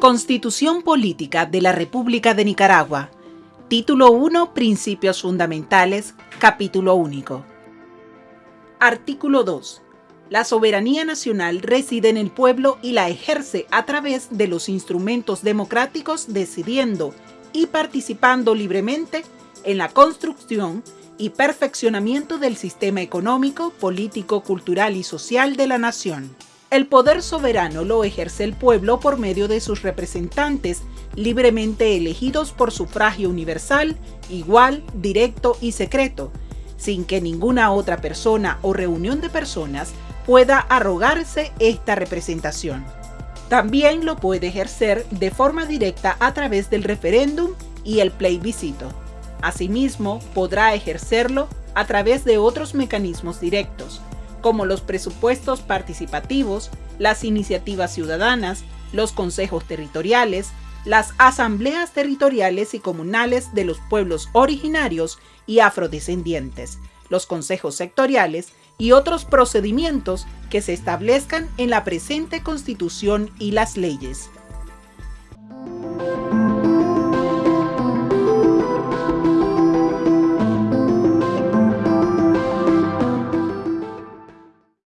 Constitución Política de la República de Nicaragua. Título 1. Principios Fundamentales. Capítulo único. Artículo 2. La soberanía nacional reside en el pueblo y la ejerce a través de los instrumentos democráticos decidiendo y participando libremente en la construcción y perfeccionamiento del sistema económico, político, cultural y social de la nación. El poder soberano lo ejerce el pueblo por medio de sus representantes, libremente elegidos por sufragio universal, igual, directo y secreto, sin que ninguna otra persona o reunión de personas pueda arrogarse esta representación. También lo puede ejercer de forma directa a través del referéndum y el plebiscito. Asimismo, podrá ejercerlo a través de otros mecanismos directos, como los presupuestos participativos, las iniciativas ciudadanas, los consejos territoriales, las asambleas territoriales y comunales de los pueblos originarios y afrodescendientes, los consejos sectoriales y otros procedimientos que se establezcan en la presente Constitución y las leyes.